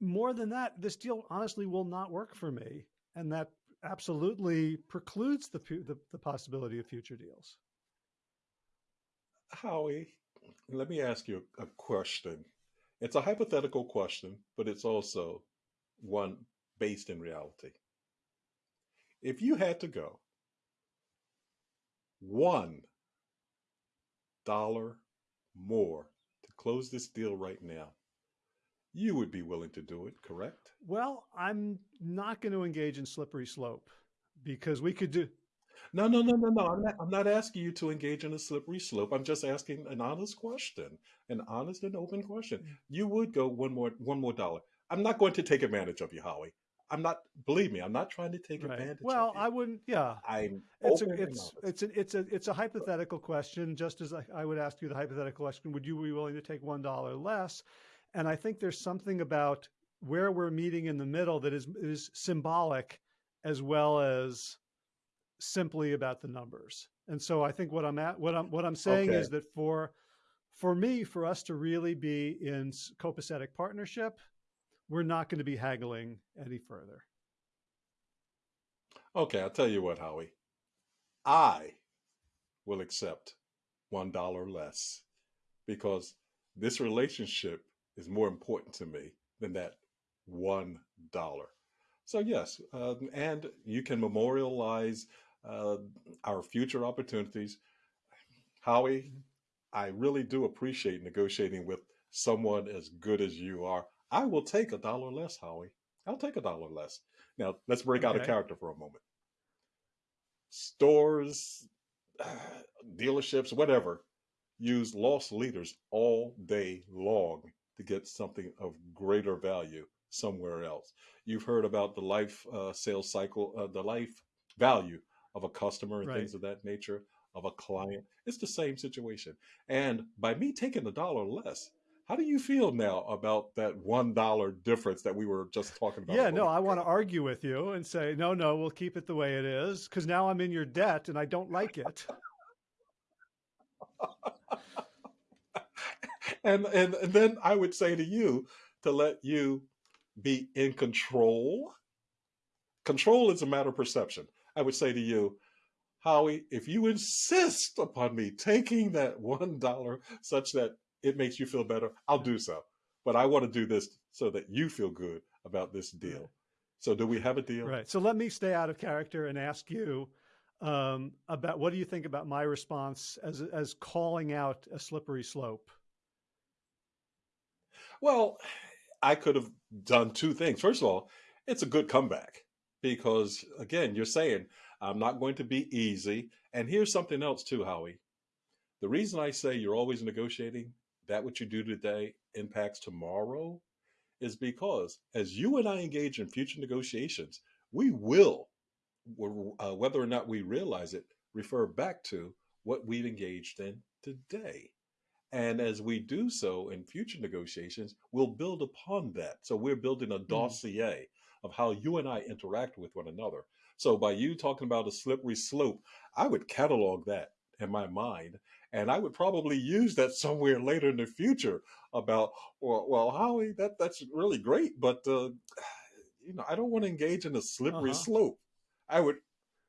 More than that, this deal honestly will not work for me, and that absolutely precludes the the, the possibility of future deals. Howie, let me ask you a question. It's a hypothetical question, but it's also one based in reality. If you had to go one dollar more to close this deal right now, you would be willing to do it, correct? Well, I'm not going to engage in slippery slope because we could do no, no, no, no, no. I'm not, I'm not asking you to engage in a slippery slope. I'm just asking an honest question, an honest and open question. Mm. You would go one more, one more dollar. I'm not going to take advantage of you, Howie. I'm not. Believe me, I'm not trying to take right. advantage. Well, I wouldn't. Yeah, I'm. It's a, it's it's a, it's a it's a hypothetical question. Just as I, I would ask you the hypothetical question, would you be willing to take one dollar less? And I think there's something about where we're meeting in the middle that is is symbolic, as well as simply about the numbers. And so I think what I'm at, what I'm, what I'm saying okay. is that for, for me, for us to really be in copacetic partnership, we're not going to be haggling any further. Okay, I'll tell you what, Howie. I will accept one dollar less because this relationship is more important to me than that one dollar. So yes, uh, and you can memorialize uh, our future opportunities. Howie. I really do appreciate negotiating with someone as good as you are. I will take a dollar less, Howie. I'll take a dollar less. Now, let's break okay. out a character for a moment. Stores, dealerships, whatever, use loss leaders all day long to get something of greater value somewhere else. You've heard about the life uh, sales cycle, uh, the life value of a customer and right. things of that nature, of a client. It's the same situation. And by me taking a dollar less, how do you feel now about that one dollar difference that we were just talking about? Yeah, no, I want to argue with you and say, no, no, we'll keep it the way it is because now I'm in your debt and I don't like it. and, and and then I would say to you to let you be in control. Control is a matter of perception. I would say to you, Howie, if you insist upon me taking that one dollar such that it makes you feel better, I'll do so. But I want to do this so that you feel good about this deal. Right. So do we have a deal? Right. So let me stay out of character and ask you um, about what do you think about my response as as calling out a slippery slope? Well, I could have done two things. First of all, it's a good comeback because again, you're saying I'm not going to be easy. And here's something else too, Howie. The reason I say you're always negotiating, that what you do today impacts tomorrow, is because as you and I engage in future negotiations, we will, uh, whether or not we realize it, refer back to what we've engaged in today. And as we do so in future negotiations, we'll build upon that. So we're building a Mhm. dossier of how you and I interact with one another. So by you talking about a slippery slope, I would catalog that in my mind. And I would probably use that somewhere later in the future about, well, well Howie, that, that's really great, but uh, you know, I don't want to engage in a slippery Uh-huh. slope. I would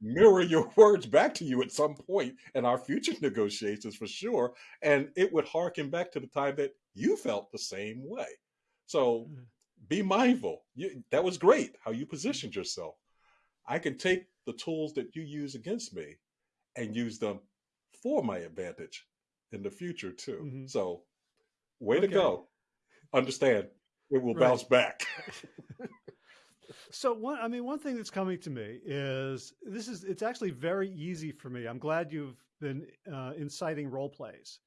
mirror your words back to you at some point in our future negotiations for sure. And it would harken back to the time that you felt the same way. So Mhm. Be mindful. You, that was great how you positioned yourself. I can take the tools that you use against me and use them for my advantage in the future too. Mhm. So, way to go. Understand, it will Right. bounce back. So one, I mean, one thing that's coming to me is this is it's actually very easy for me. I'm glad you've been uh, inciting role plays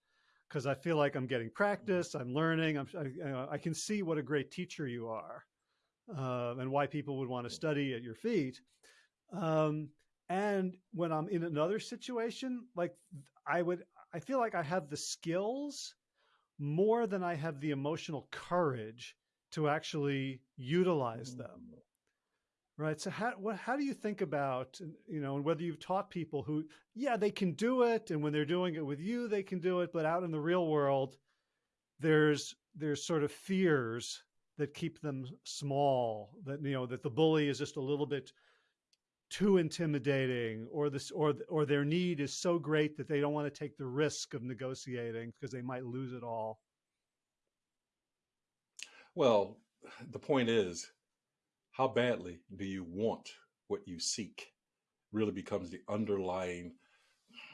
because I feel like I'm getting practice. I'm learning. I'm, I, I can see what a great teacher you are, uh, and why people would want to study at your feet. Um, and when I'm in another situation, like I would, I feel like I have the skills more than I have the emotional courage to actually utilize them right so how what how do you think about you know and whether you've taught people who yeah they can do it and when they're doing it with you they can do it but out in the real world there's there's sort of fears that keep them small that you know that the bully is just a little bit too intimidating or this or or their need is so great that they don't want to take the risk of negotiating because they might lose it all. Well, the point is, how badly do you want what you seek? Really becomes the underlying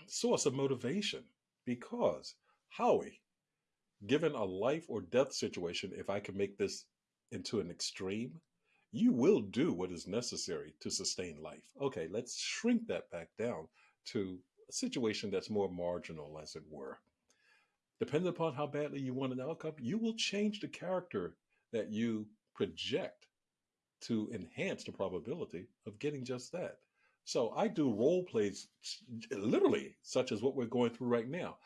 source of motivation. Because, Howie, given a life or death situation, if I can make this into an extreme, you will do what is necessary to sustain life. Okay, let's shrink that back down to a situation that's more marginal, as it were. Depending upon how badly you want an outcome, you will change the character that you project to enhance the probability of getting just that. So I do role plays, literally, such as what we're going through right now.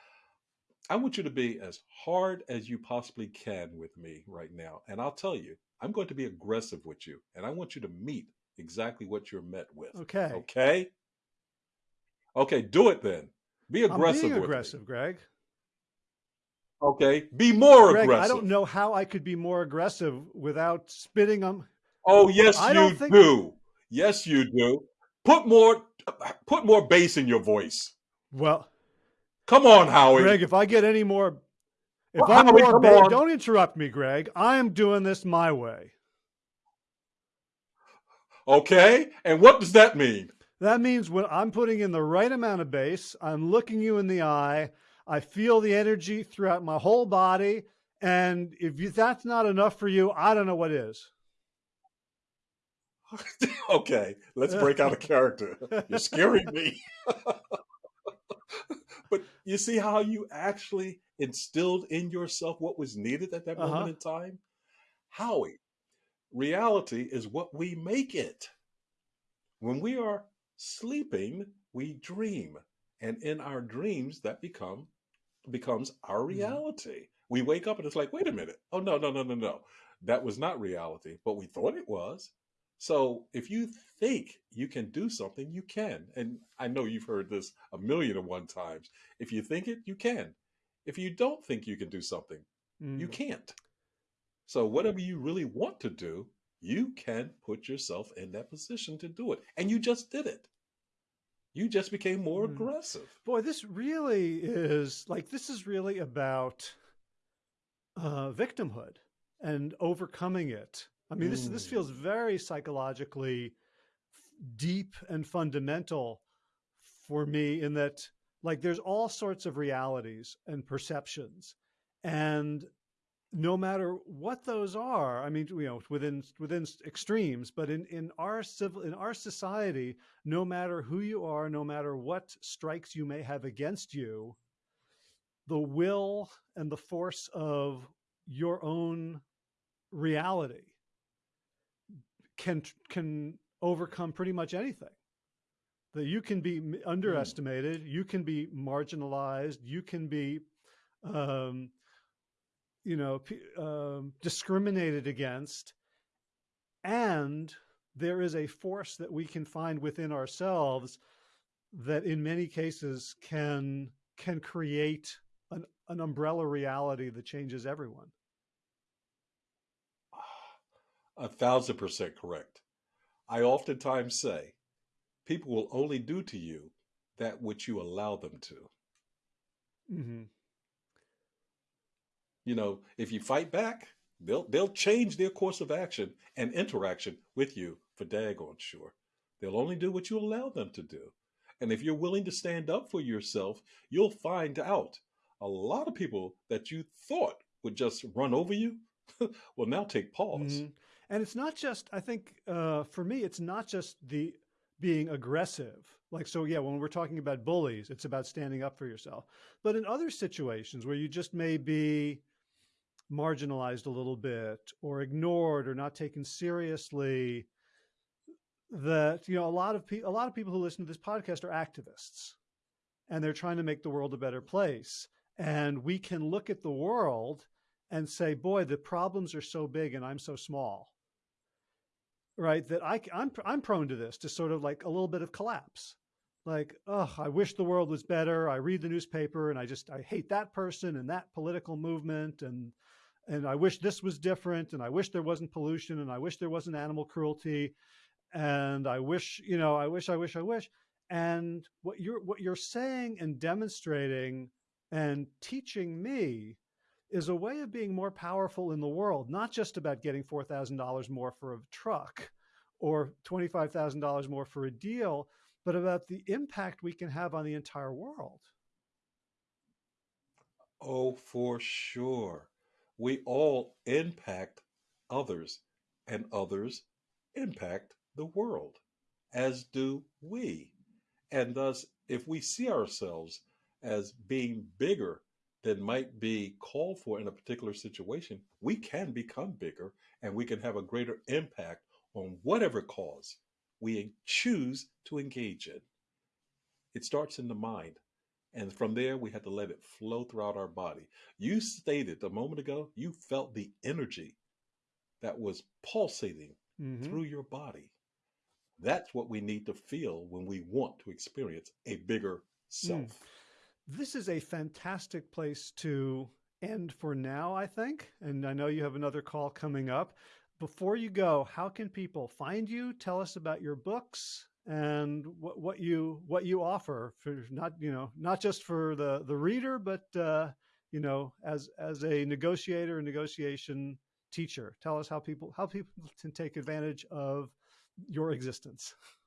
I want you to be as hard as you possibly can with me right now. And I'll tell you, I'm going to be aggressive with you. And I want you to meet exactly what you're met with. okay Okay? Okay, do it then. Be i'm aggressive being with me. aggressive greg Okay, be more greg aggressive. i don't know how i could be more aggressive without spitting on Oh, yes, I you do. Yes, you do. Put more, put more bass in your voice. well Come on, Howie. Greg, if I get any more, if Well, I'm Howie, more, come ba- on. don't interrupt me, Greg. I am doing this my way. Okay, and what does that mean? That means when I'm putting in the right amount of bass, I'm looking you in the eye. I feel the energy throughout my whole body, and if you, that's not enough for you, I don't know what is. okay, let's break out a character. You're scaring me. but you see how you actually instilled in yourself what was needed at that Uh-huh. moment in time? Howie, reality is what we make it. When we are sleeping, we dream. And in our dreams, that become becomes our Mhm. reality. We wake up and it's like, wait a minute. Oh no, no, no, no, no. That was not reality, but we thought it was. So if you think you can do something, you can. And I know you've heard this a million and one times. If you think it, you can. If you don't think you can do something, you Mm. can't. So whatever you really want to do, you can put yourself in that position to do it. And you just did it. You just became more Mm. aggressive. Boy, this really is like this is really about uh, victimhood and overcoming it. I mean, this this feels Mm. very psychologically deep and fundamental for me in that like there's all sorts of realities and perceptions and no matter what those are i mean you know within within extremes but in in our civil in our society no matter who you are no matter what strikes you may have against you the will and the force of your own reality can can overcome pretty much anything. That you can be underestimated you can be marginalized you can be um, you know um, discriminated against and there is a force that we can find within ourselves that in many cases can can create an, an umbrella reality that changes everyone A thousand percent correct. I oftentimes say people will only do to you that which you allow them to. Mm-hmm. You know, if you fight back, they'll they'll change their course of action and interaction with you for daggone sure. They'll only do what you allow them to do. And if you're willing to stand up for yourself, you'll find out a lot of people that you thought would just run over you will now take pause. hmm And it's not just, I think, uh, for me, it's not just the being aggressive. Like, so yeah, when we're talking about bullies, it's about standing up for yourself. But in other situations where you just may be marginalized a little bit or ignored or not taken seriously, that, you know, a lot of people, a lot of people who listen to this podcast are activists and they're trying to make the world a better place. And we can look at the world and say, boy, the problems are so big and I'm so small. Right. That I, I'm, I'm prone to this, to sort of like a little bit of collapse. Like, oh, I wish the world was better. I read the newspaper and I just, I hate that person and that political movement. And, and I wish this was different. And I wish there wasn't pollution. And I wish there wasn't animal cruelty. And I wish, you know, I wish, I wish, I wish. And what you're, what you're saying and demonstrating and teaching me is a way of being more powerful in the world, not just about getting $4,000 more for a truck or $25,000 more for a deal, but about the impact we can have on the entire world. Oh, for sure. We all impact others, and others impact the world, as do we. And thus, if we see ourselves as being bigger than might be called for in a particular situation, we can become bigger and we can have a greater impact on whatever cause we choose to engage in. It starts in the mind. And from there, we have to let it flow throughout our body. You stated a moment ago, you felt the energy that was pulsating Mhm. through your body. That's what we need to feel when we want to experience a bigger self. This is a fantastic place to end for now, I think. And I know you have another call coming up. Before you go, how can people find you? Tell us about your books and what, what you what you offer for not you know not just for the the reader, but uh, you know as as a negotiator and negotiation teacher. Tell us how people how people can take advantage of your existence.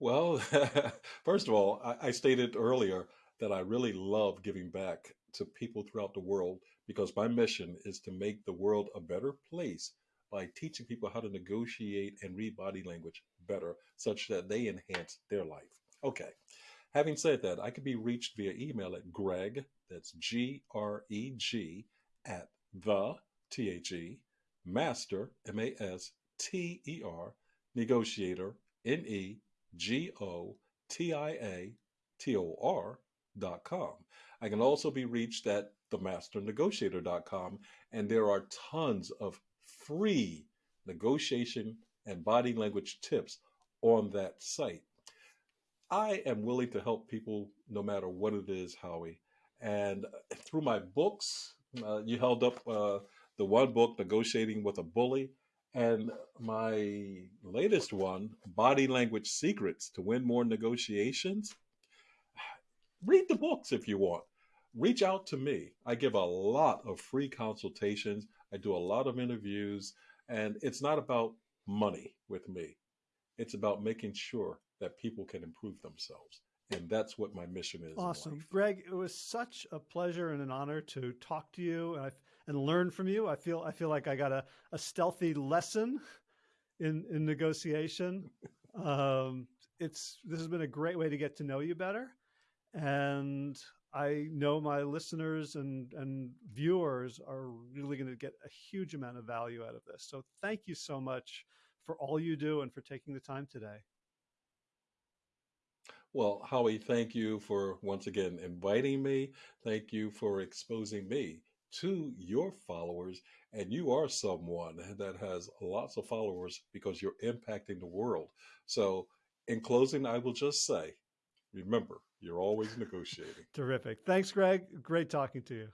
Well, first of all, I, I stated earlier that I really love giving back to people throughout the world because my mission is to make the world a better place by teaching people how to negotiate and read body language better such that they enhance their life. Okay. Having said that, I can be reached via email at Greg, that's G R E G, at the T H E, master, M A S T E R, negotiator, N E G O T I A T O R dot com. I can also be reached at themasternegotiator.com, and there are tons of free negotiation and body language tips on that site. I am willing to help people no matter what it is, Howie. And through my books, uh, you held up uh, the one book, Negotiating with a Bully. And my latest one, Body Language Secrets to Win More Negotiations. Read the books if you want. Reach out to me. I give a lot of free consultations, I do a lot of interviews, and it's not about money with me. It's about making sure that people can improve themselves. And that's what my mission is. Awesome. Greg, it was such a pleasure and an honor to talk to you and, I, and learn from you. I feel I feel like I got a, a stealthy lesson in, in negotiation. um, it's this has been a great way to get to know you better. And I know my listeners and, and viewers are really going to get a huge amount of value out of this. So thank you so much for all you do and for taking the time today. Well, Howie, thank you for once again inviting me. Thank you for exposing me to your followers. And you are someone that has lots of followers because you're impacting the world. So, in closing, I will just say remember, you're always negotiating. Terrific. Thanks, Greg. Great talking to you.